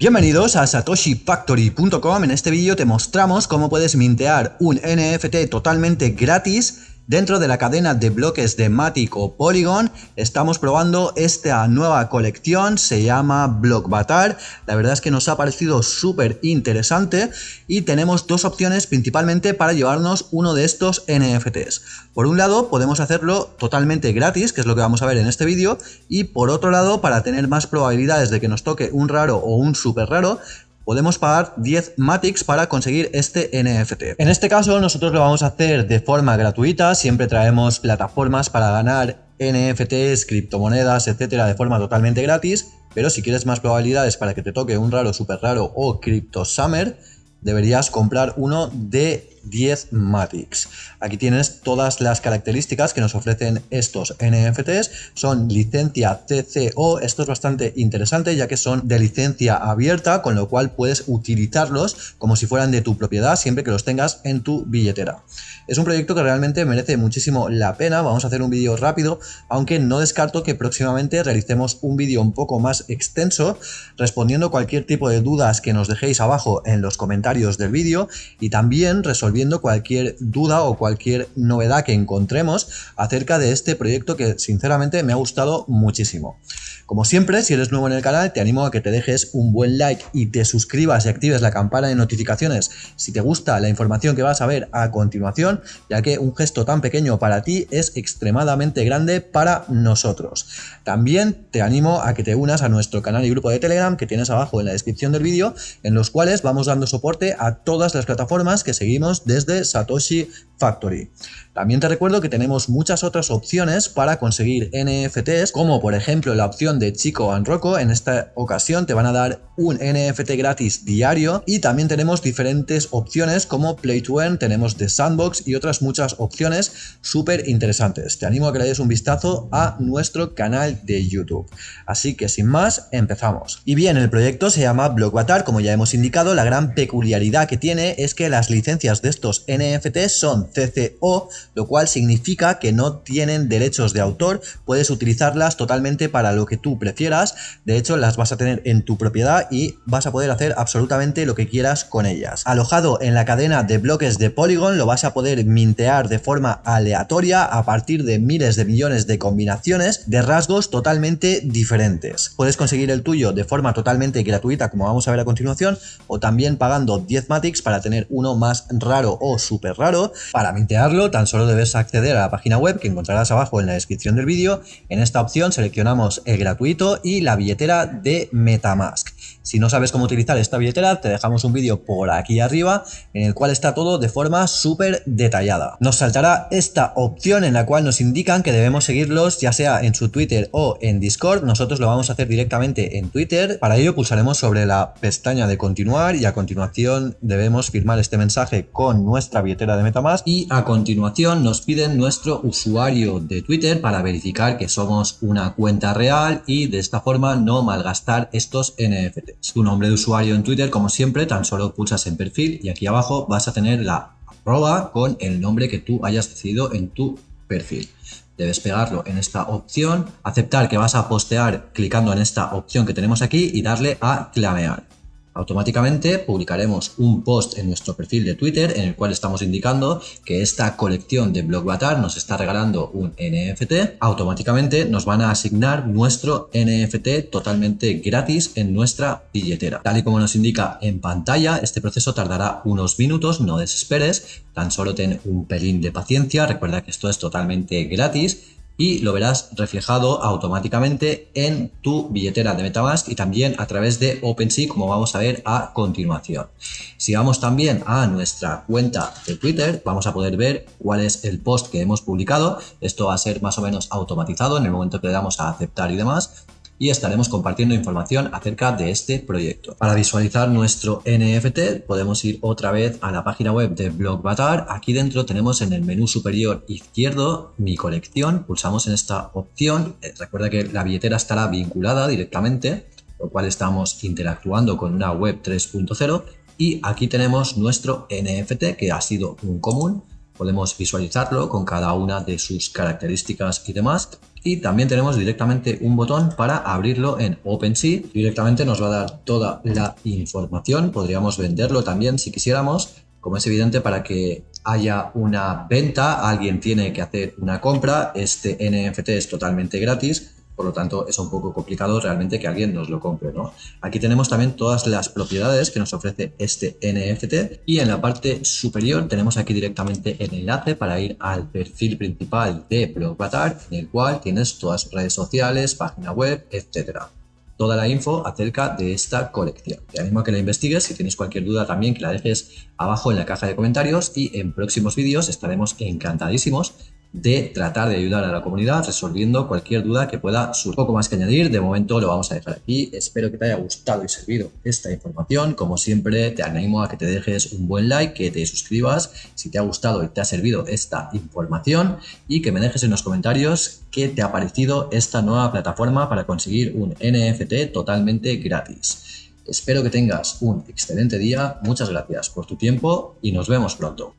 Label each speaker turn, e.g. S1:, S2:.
S1: Bienvenidos a satoshifactory.com, en este vídeo te mostramos cómo puedes mintear un NFT totalmente gratis Dentro de la cadena de bloques de Matic o Polygon estamos probando esta nueva colección, se llama Blockbatar. La verdad es que nos ha parecido súper interesante y tenemos dos opciones principalmente para llevarnos uno de estos NFTs. Por un lado podemos hacerlo totalmente gratis, que es lo que vamos a ver en este vídeo, y por otro lado para tener más probabilidades de que nos toque un raro o un súper raro, podemos pagar 10 Matics para conseguir este NFT. En este caso nosotros lo vamos a hacer de forma gratuita, siempre traemos plataformas para ganar NFTs, criptomonedas, etcétera, de forma totalmente gratis, pero si quieres más probabilidades para que te toque un raro, super raro o Crypto Summer, deberías comprar uno de 10 Matics. Aquí tienes todas las características que nos ofrecen estos NFTs. Son licencia CCO, esto es bastante interesante ya que son de licencia abierta, con lo cual puedes utilizarlos como si fueran de tu propiedad siempre que los tengas en tu billetera. Es un proyecto que realmente merece muchísimo la pena, vamos a hacer un vídeo rápido, aunque no descarto que próximamente realicemos un vídeo un poco más extenso respondiendo cualquier tipo de dudas que nos dejéis abajo en los comentarios del vídeo y también resolviendo resolviendo cualquier duda o cualquier novedad que encontremos acerca de este proyecto que sinceramente me ha gustado muchísimo. Como siempre, si eres nuevo en el canal, te animo a que te dejes un buen like y te suscribas y actives la campana de notificaciones si te gusta la información que vas a ver a continuación, ya que un gesto tan pequeño para ti es extremadamente grande para nosotros. También te animo a que te unas a nuestro canal y grupo de Telegram que tienes abajo en la descripción del vídeo, en los cuales vamos dando soporte a todas las plataformas que seguimos desde Satoshi Factory. También te recuerdo que tenemos muchas otras opciones para conseguir NFTs, como por ejemplo la opción de Chico and Rocco. En esta ocasión te van a dar un NFT gratis diario y también tenemos diferentes opciones como Play to Earn, tenemos The Sandbox y otras muchas opciones súper interesantes. Te animo a que le des un vistazo a nuestro canal de YouTube. Así que sin más, empezamos. Y bien, el proyecto se llama Blockbatar, como ya hemos indicado, la gran peculiaridad que tiene es que las licencias de estos NFTs son CCO, lo cual significa que no tienen derechos de autor, puedes utilizarlas totalmente para lo que tú prefieras, de hecho las vas a tener en tu propiedad y vas a poder hacer absolutamente lo que quieras con ellas. Alojado en la cadena de bloques de Polygon lo vas a poder mintear de forma aleatoria a partir de miles de millones de combinaciones de rasgos totalmente diferentes. Puedes conseguir el tuyo de forma totalmente gratuita como vamos a ver a continuación o también pagando 10 Matics para tener uno más raro o súper raro. Para mintearlo tan solo debes acceder a la página web que encontrarás abajo en la descripción del vídeo. En esta opción seleccionamos el gratuito y la billetera de Metamask. Si no sabes cómo utilizar esta billetera, te dejamos un vídeo por aquí arriba en el cual está todo de forma súper detallada. Nos saltará esta opción en la cual nos indican que debemos seguirlos ya sea en su Twitter o en Discord. Nosotros lo vamos a hacer directamente en Twitter. Para ello pulsaremos sobre la pestaña de continuar y a continuación debemos firmar este mensaje con nuestra billetera de Metamask y a continuación nos piden nuestro usuario de Twitter para verificar que somos una cuenta real y de esta forma no malgastar estos NFT. Tu nombre de usuario en Twitter, como siempre, tan solo pulsas en perfil y aquí abajo vas a tener la arroba con el nombre que tú hayas decidido en tu perfil. Debes pegarlo en esta opción, aceptar que vas a postear clicando en esta opción que tenemos aquí y darle a clamear. Automáticamente publicaremos un post en nuestro perfil de Twitter en el cual estamos indicando que esta colección de Blockbatar nos está regalando un NFT. Automáticamente nos van a asignar nuestro NFT totalmente gratis en nuestra billetera. Tal y como nos indica en pantalla, este proceso tardará unos minutos, no desesperes, tan solo ten un pelín de paciencia, recuerda que esto es totalmente gratis y lo verás reflejado automáticamente en tu billetera de Metamask y también a través de OpenSea como vamos a ver a continuación. Si vamos también a nuestra cuenta de Twitter vamos a poder ver cuál es el post que hemos publicado. Esto va a ser más o menos automatizado en el momento que le damos a aceptar y demás y estaremos compartiendo información acerca de este proyecto. Para visualizar nuestro NFT podemos ir otra vez a la página web de Blockbatar. Aquí dentro tenemos en el menú superior izquierdo mi colección. Pulsamos en esta opción. Eh, recuerda que la billetera estará vinculada directamente, lo cual estamos interactuando con una web 3.0 y aquí tenemos nuestro NFT que ha sido un común podemos visualizarlo con cada una de sus características y demás y también tenemos directamente un botón para abrirlo en OpenSea. Directamente nos va a dar toda la información, podríamos venderlo también si quisiéramos, como es evidente para que haya una venta, alguien tiene que hacer una compra, este NFT es totalmente gratis, por lo tanto es un poco complicado realmente que alguien nos lo compre. ¿no? Aquí tenemos también todas las propiedades que nos ofrece este NFT y en la parte superior tenemos aquí directamente el enlace para ir al perfil principal de Blockbatar en el cual tienes todas sus redes sociales, página web, etcétera toda la info acerca de esta colección. Te animo a que la investigues, si tienes cualquier duda también que la dejes abajo en la caja de comentarios y en próximos vídeos estaremos encantadísimos de tratar de ayudar a la comunidad resolviendo cualquier duda que pueda surgir. Poco más que añadir, de momento lo vamos a dejar aquí. Espero que te haya gustado y servido esta información. Como siempre, te animo a que te dejes un buen like, que te suscribas si te ha gustado y te ha servido esta información y que me dejes en los comentarios qué te ha parecido esta nueva plataforma para conseguir un NFT totalmente gratis. Espero que tengas un excelente día, muchas gracias por tu tiempo y nos vemos pronto.